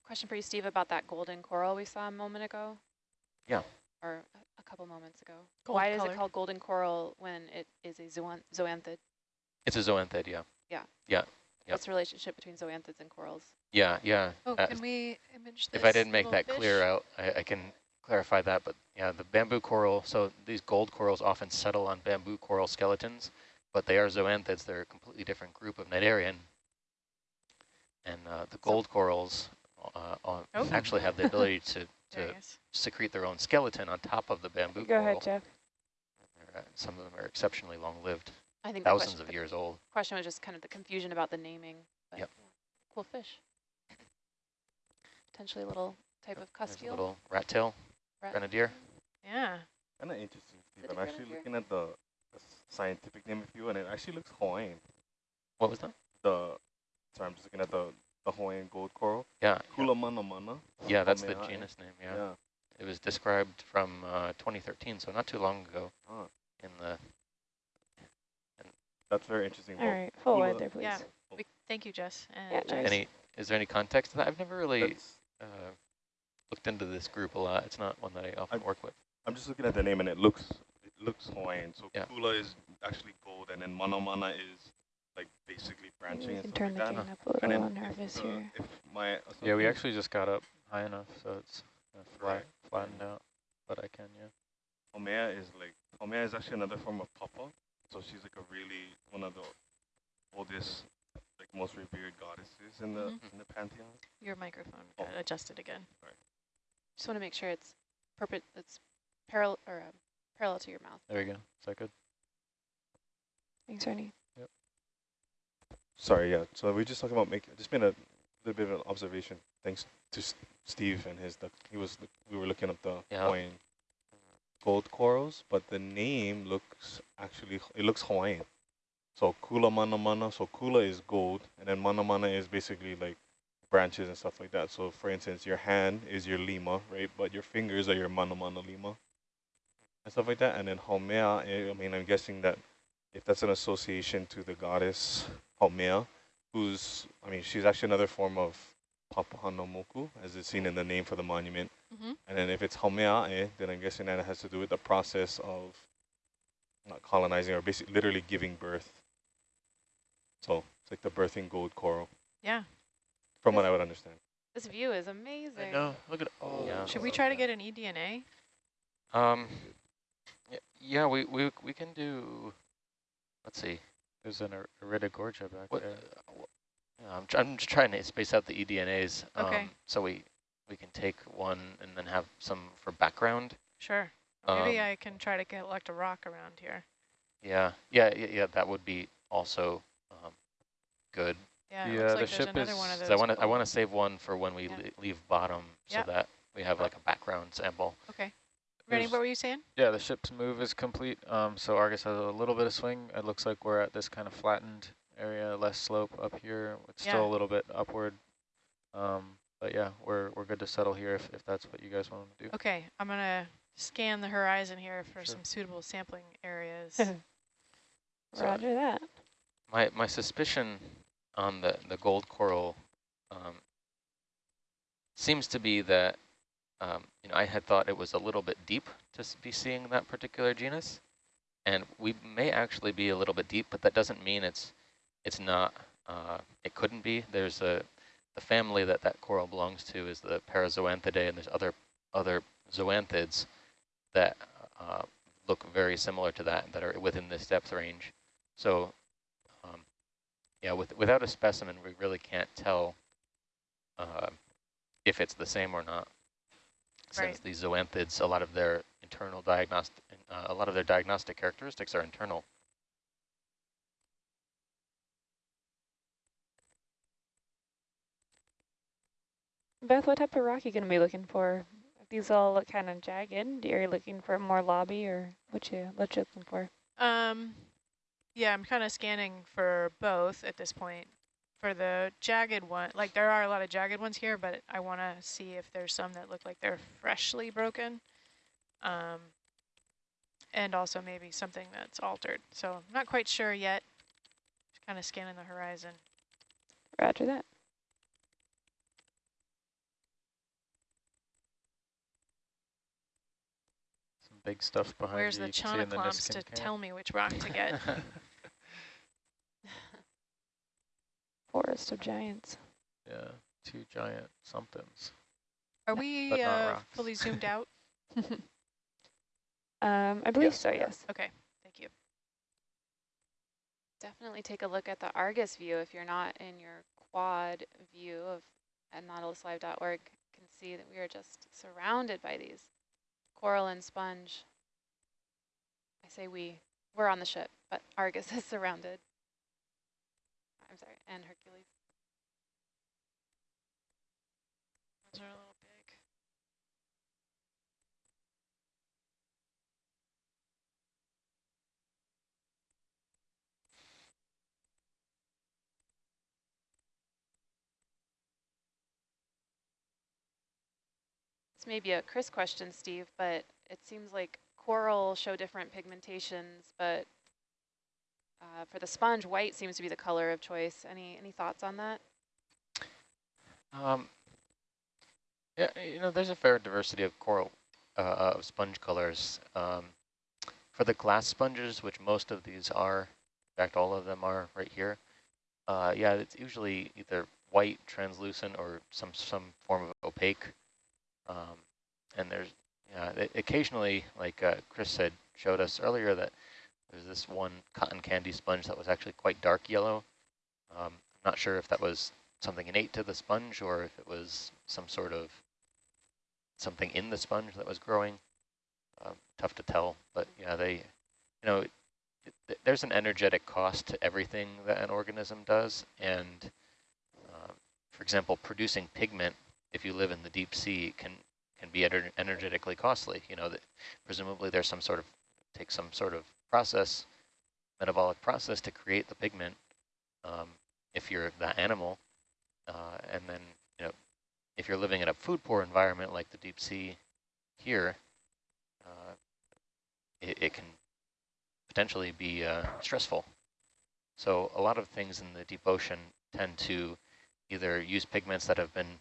Question for you, Steve, about that golden coral we saw a moment ago. Yeah. Or a, a couple moments ago. Gold Why is it called golden coral when it is a zoan zoanthid? It's a zoanthid, yeah. Yeah. Yeah. Yep. What's the relationship between zoanthids and corals? Yeah, yeah. Oh, Uh, can we image this if I didn't make little that clear out, I, I can clarify that. But yeah, the bamboo coral, so these gold corals often settle on bamboo coral skeletons, but they are zoanthids. They're a completely different group of cnidarian. And uh, the gold corals uh, uh, Oh. actually have the ability to, to secrete their own skeleton on top of the bamboo Go coral. ahead, Jeff. Uh, Some of them are exceptionally long-lived, I think thousands question, of years old. question was just kind of the confusion about the naming. But Yep. Cool fish. Potentially a little type of There's a little rat tail rat- grenadier. Yeah. Kind of interesting, Steve. I'm actually grenadier? looking at the, the scientific name of you, and it actually looks Hawaiian. What was that? The sorry, I'm just looking at the the Hawaiian gold coral. Yeah, Kulamana mana. yeah, that's the genus name. Yeah. Yeah. It was described from uh, 2013, so not too long ago Ah, in the that's very interesting. All Well, right, full Kula- wide there, please. Yeah. We, thank you, Jess. And Yeah, Jess. nice. any is there any context to that? I've never really that's- uh, looked into this group a lot. It's not one that I often I- work with. I'm just looking at the name, and it looks it looks Hawaiian. So Yeah. Kula is actually gold, and then Mana Mana is like basically branching we and can stuff turn like the that. gain up a And little then on if, uh, here. if my Yeah, we actually just got up high enough, so it's flat, Right. flattened out, but I can, yeah. Haumea is like Haumea is actually another form of papa. So she's like a really one of the oldest, like most revered goddesses in the Mhm. in the pantheon. Your microphone Oh. got adjusted again. Just want to make sure it's perpet it's parallel or uh, parallel to your mouth. There you go. Is that good? Thanks, Ernie. Yep. Sorry, yeah. So we just talking about making, just made a little bit of an observation. Thanks to S Steve and his, the, he was, we were looking up the Yeah. Hawaiian gold corals, but the name looks actually, it looks Hawaiian. So kula mana mana, so kula is gold, and then mana mana is basically like branches and stuff like that. So for instance, your hand is your lima, right? But your fingers are your mana mana lima and stuff like that. And then haumea, eh, I mean, I'm guessing that if that's an association to the goddess Haumea, who's, I mean, she's actually another form of Papahānaumoku, as it's seen in the name for the monument. Mm-hmm. And then if it's Haumea'e, then I'm guessing that it has to do with the process of not colonizing or basically literally giving birth. So it's like the birthing gold coral, Yeah. From what I would understand. This view is amazing. I know. Look at oh. Yeah. Should we try to get an E eDNA? Um, y- yeah, we, we, we can do, let's see. There's an Ir- Iridogorgia back What, there. uh, I'm, tr I'm just trying to space out the E eDNAs. Um, Okay. So we, we can take one and then have some for background. Sure. Maybe Um, I can try to collect a rock around here. Yeah, yeah, yeah, yeah that would be also um, good. Yeah, The, looks uh, like the ship is- one of 'Cause those. I want to I want to save one for when we Yeah. leave bottom so Yep. that we have like a background sample. Okay. Rennie, There's- what were you saying? Yeah, the ship's move is complete. Um, so Argus has a little bit of swing. It looks like we're at this kind of flattened area, less slope up here. It's Yeah. still a little bit upward. Um, but yeah, we're we're good to settle here if, if that's what you guys want to do. Okay, I'm going to scan the horizon here for Sure. some suitable sampling areas. So- Roger that. My my suspicion on the the gold coral um, seems to be that um, you know I had thought it was a little bit deep to be seeing that particular genus, and we may actually be a little bit deep, but that doesn't mean it's it's not. Uh, it couldn't be. There's a the family that that coral belongs to is the Parazoanthidae, and there's other other zoanthids that uh, look very similar to that that are within this depth range. So, yeah, with, without a specimen, we really can't tell uh, if it's the same or not. Since Right. these zoanthids, a lot of their internal diagnostic, uh, a lot of their diagnostic characteristics are internal. Beth, what type of rock are you going to be looking for? These all look kind of jagged, are you looking for more lobby or what you what you looking for? Um, yeah, I'm kind of scanning for both at this point. For the jagged one, like there are a lot of jagged ones here, but I want to see if there's some that look like they're freshly broken. Um, and also maybe something that's altered. So I'm not quite sure yet. Just kind of scanning the horizon. Roger that. Some big stuff behind Where's you. the you can the chonoclomps to tell me which rock to get? Forest of giants. yeah, two giant somethings. Are we uh, fully zoomed out? Um, I believe Yes, so, yes. Okay, thank you. Definitely take a look at the Argus view if you're not in your quad view of at nautiluslive.org. You can see that we are just surrounded by these coral and sponge. I say we, we're on the ship, but Argus is surrounded. I'm sorry, and Hercules. Those are a little big. This may be a Chris question, Steve, but it seems like coral show different pigmentations, but uh, for the sponge, white seems to be the color of choice. Any any thoughts on that? Um, yeah, you know, there's a fair diversity of coral, uh, of sponge colors. Um, for the glass sponges, which most of these are, in fact, all of them are right here. Uh, yeah, it's usually either white, translucent, or some some form of opaque. Um, and there's, yeah, occasionally, like uh, Chris said, showed us earlier that there's this one cotton candy sponge that was actually quite dark yellow. Um, I'm not sure if that was something innate to the sponge or if it was some sort of something in the sponge that was growing. um, tough to tell. But yeah, they, you know, it, it, there's an energetic cost to everything that an organism does. And uh, for example, producing pigment, if you live in the deep sea, can can be ener energetically costly. You know, that presumably there's some sort of, take some sort of process, metabolic process to create the pigment um, if you're that animal. Uh, and then, you know, if you're living in a food poor environment like the deep sea here, uh, it, it, can potentially be uh, stressful. So a lot of things in the deep ocean tend to either use pigments that have been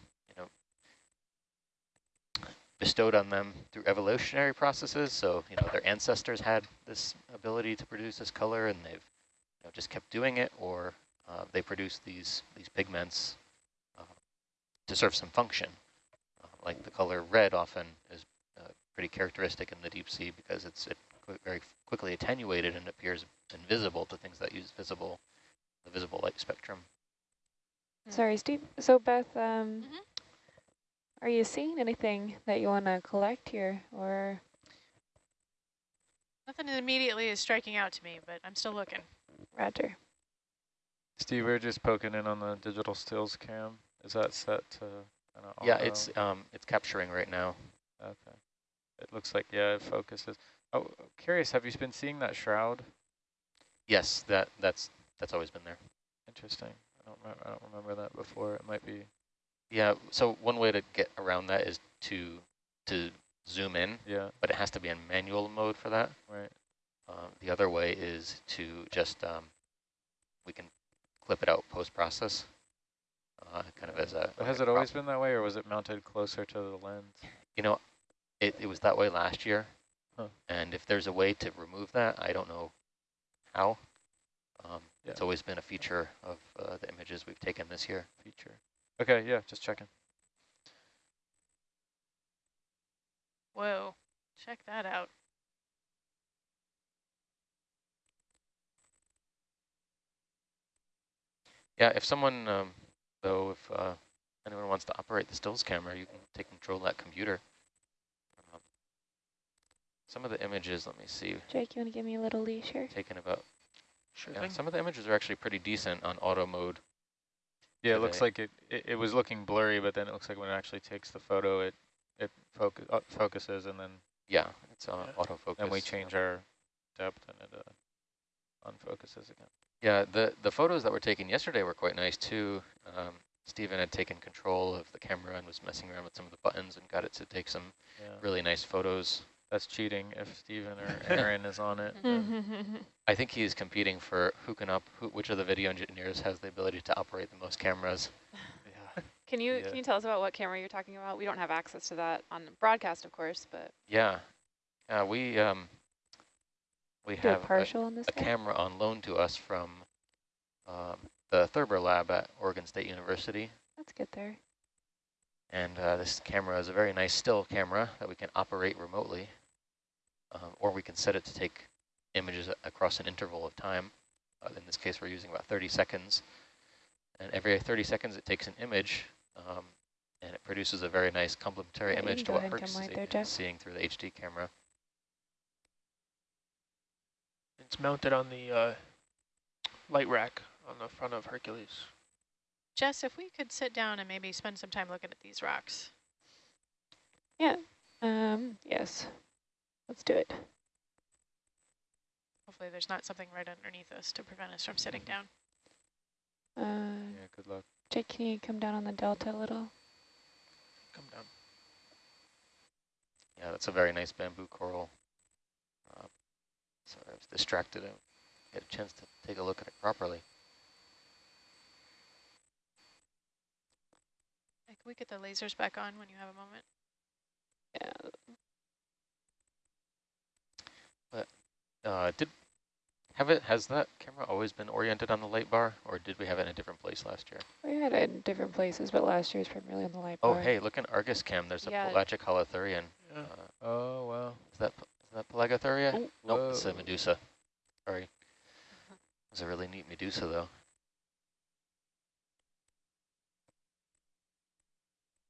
bestowed on them through evolutionary processes. So, you know, their ancestors had this ability to produce this color and they've you know, just kept doing it, or uh, they produce these, these pigments uh, to serve some function. Uh, like the color red often is uh, pretty characteristic in the deep sea because it's it very quickly attenuated and appears invisible to things that use visible, the visible light spectrum. Sorry, Steve. So Beth, um, Mm -hmm. Are you seeing anything that you want to collect here or? Nothing immediately is striking out to me, but I'm still looking. Roger. Steve, we're just poking in on the digital stills cam. Is that set to? yeah, it's um, it's capturing right now. Okay. It looks like yeah, it focuses. Oh, curious. Have you been seeing that shroud? Yes, that that's that's always been there. Interesting. I don't remember, I don't remember that before. It might be yeah, so one way to get around that is to to zoom in, yeah. but it has to be in manual mode for that. Right. Um, the other way is to just, um, we can clip it out post-process, uh, kind of as a... But has a it always been that way, or was it mounted closer to the lens? You know, it, it was that way last year, huh. and if there's a way to remove that, I don't know how. Um, yeah. It's always been a feature of uh, the images we've taken this year. Feature. Okay, yeah, just checking. Whoa, check that out. Yeah, if someone, um, though, if uh, anyone wants to operate the stills camera, you can take control of that computer. Um, some of the images, let me see. Jake, you want to give me a little leash here? Taken about, sure yeah, some of the images are actually pretty decent on auto mode. Yeah, it looks like it, it, it, was looking blurry, but then it looks like when it actually takes the photo, it it focus, uh, focuses and then... Yeah, it's uh, yeah. autofocus. And we change our depth and it uh, unfocuses again. Yeah, the, the photos that were taken yesterday were quite nice too. Um, Stephen had taken control of the camera and was messing around with some of the buttons and got it to take some yeah. really nice photos. That's cheating if Stephen or Aaron is on it. I think he's competing for who can up, who, which of the video engineers has the ability to operate the most cameras. Yeah. Can you yeah. can you tell us about what camera you're talking about? We don't have access to that on broadcast, of course, but yeah, uh, we um we Do have a, partial on this a camera on loan to us from um, the Thurber lab at Oregon State University. Let's get there. And uh, this camera is a very nice still camera that we can operate remotely, um, or we can set it to take images across an interval of time. Uh, in this case, we're using about 30 seconds. And every 30 seconds, it takes an image, um, and it produces a very nice complementary yeah, image to what we're right see seeing through the HD camera. It's mounted on the uh, light rack on the front of Hercules. Jess, if we could sit down and maybe spend some time looking at these rocks. Yeah, um, yes, let's do it. Hopefully there's not something right underneath us to prevent us from sitting down. Uh, yeah, good luck. Jake, can you come down on the delta a little? Come down. Yeah, that's a very nice bamboo coral. Uh, sorry, I was distracted. I get a chance to take a look at it properly. We get the lasers back on when you have a moment? Yeah. But uh, did have it has that camera always been oriented on the light bar, or did we have it in a different place last year? We had it in different places, but last year was primarily on the light oh, bar. Oh, hey, look in Argus cam. There's yeah. a pelagic holothurian. Yeah. Uh, oh, wow. Is that is that Pelagothuria? Oh, nope, it's a Medusa. Sorry. It's a really neat Medusa, though.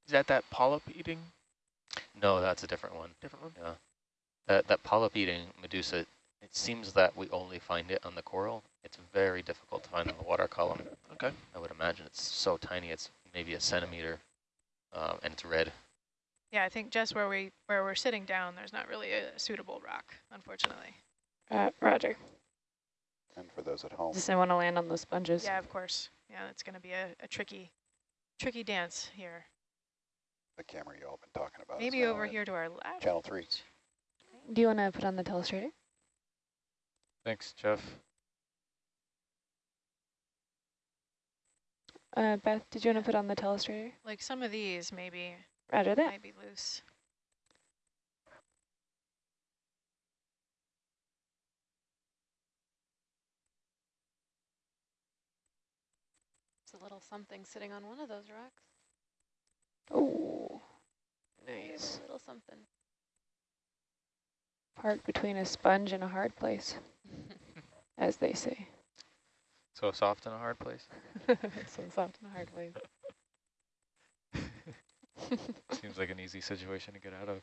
Is that that polyp eating? No, that's a different one. Different one? Yeah. That, that polyp-eating medusa, it seems that we only find it on the coral. It's very difficult to find on the water column. Okay. I would imagine it's so tiny, it's maybe a centimeter, um, and it's red. Yeah, I think just where we where we're sitting down, there's not really a suitable rock, unfortunately. Uh, Roger. And for those at home, Just I want to land on those sponges. Yeah, of course. Yeah, it's going to be a, a tricky, tricky dance here. The camera you all been talking about. Maybe over here to our left. Channel three. Do you want to put on the telestrator? Thanks, Jeff. Uh, Beth, did you want to put on the telestrator? Like some of these maybe Roger that. might be loose. It's a little something sitting on one of those rocks. Oh, nice. a little something. Park between a sponge and a hard place, as they say. So soft in a hard place. so soft and a hard place. Seems like an easy situation to get out of.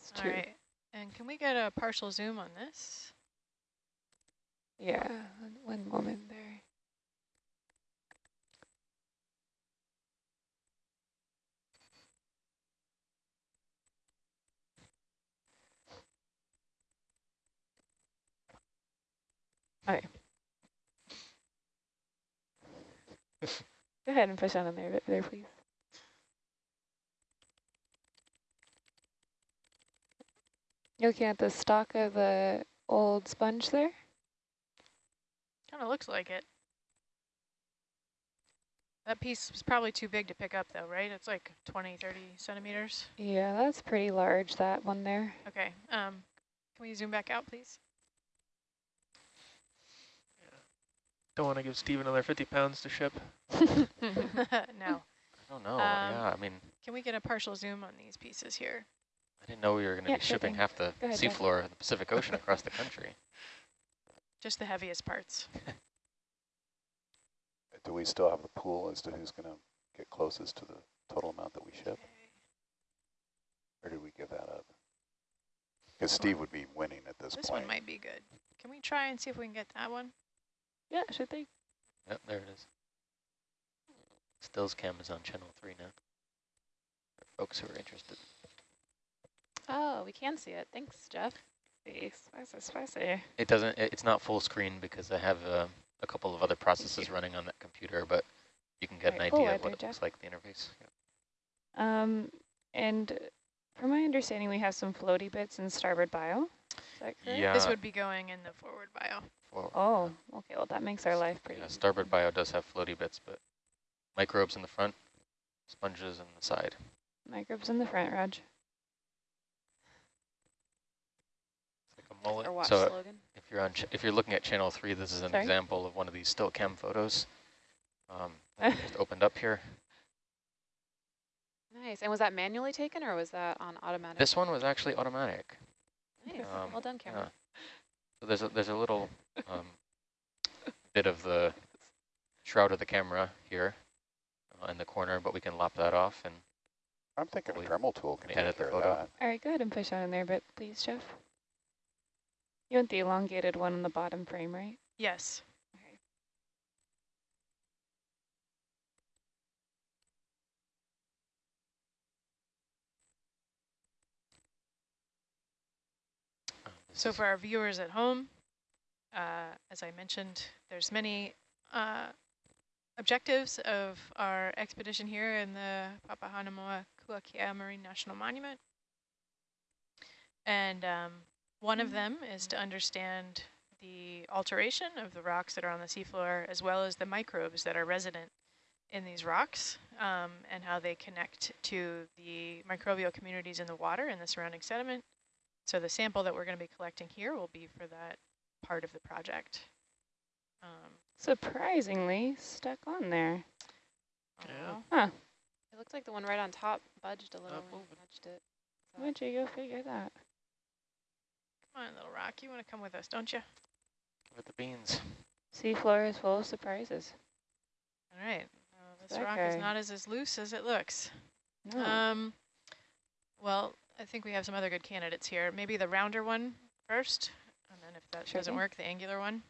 It's true. right. And can we get a partial zoom on this? Yeah, one- one moment there. Okay. Go ahead and push on in there, there, please. You looking at the stock of the old sponge there? Kind of looks like it. That piece was probably too big to pick up though, right? It's like 20, 30 centimeters. Yeah, that's pretty large, that one there. Okay. Um, can we zoom back out, please? Don't want to give Steve another 50 pounds to ship. no. I don't know, Um, yeah, I mean, Can we get a partial zoom on these pieces here? I didn't know we were going to Yeah, be shipping half the Go ahead, Jeff. seafloor of the Pacific Ocean across the country. Just the heaviest parts. Do we still have the pool as to who's going to get closest to the total amount that we ship? Or did we give that up? Because Steve would be winning at this, This point. This one might be good. Can we try and see if we can get that one? Yeah, should they? Yep, there it is. Stills cam is on channel three now. For folks who are interested. Oh, we can see it. Thanks, Jeff. Spicy, spicy. It doesn't, it's not full screen because I have uh, a couple of other processes running on that computer, but you can get an Right, pull idea right of what there, it looks like, the interface. Yep. Um, and from my understanding, we have some floaty bits in starboard bio. Is that correct? Yeah. This would be going in the forward bio. For, Oh, okay. Well, that makes our life pretty yeah, starboard bio does have floaty bits, but microbes in the front, sponges in the side. Microbes in the front, Raj. It's like a mullet. Or watch so slogan. if you're on, ch if you're looking at channel three, this is an Sorry? example of one of these still cam photos. Um, just opened up here. Nice. And was that manually taken or was that on automatic? This one was actually automatic. Nice. um, well done, camera. Yeah. So there's a there's a little um, bit of the shroud of the camera here uh, in the corner, but we can lop that off and I'm thinking a Dremel tool can edit take the photo. that. All right, go ahead and push on in there, but please, Jeff. You want the elongated one on the bottom frame, right? Yes. uh, this So for our viewers at home, uh, as I mentioned, there's many uh, objectives of our expedition here in the Papahanaumoa Kuakea Marine National Monument. And um, one of them is to understand the alteration of the rocks that are on the seafloor, as well as the microbes that are resident in these rocks um, and how they connect to the microbial communities in the water and the surrounding sediment. So the sample that we're going to be collecting here will be for that part of the project. Um, Surprisingly stuck on there. Yeah. Huh. It looks like the one right on top budged a little Not when nudged it. So Where'd you go figure that? Come on, little rock. You want to come with us, don't you? with the beans. Seafloor is full of surprises. All right. Uh, this That rock is not as, as loose as it looks. No. Um, well, I think we have some other good candidates here. Maybe the rounder one first, and then if that Sure doesn't thing. work, the angular one.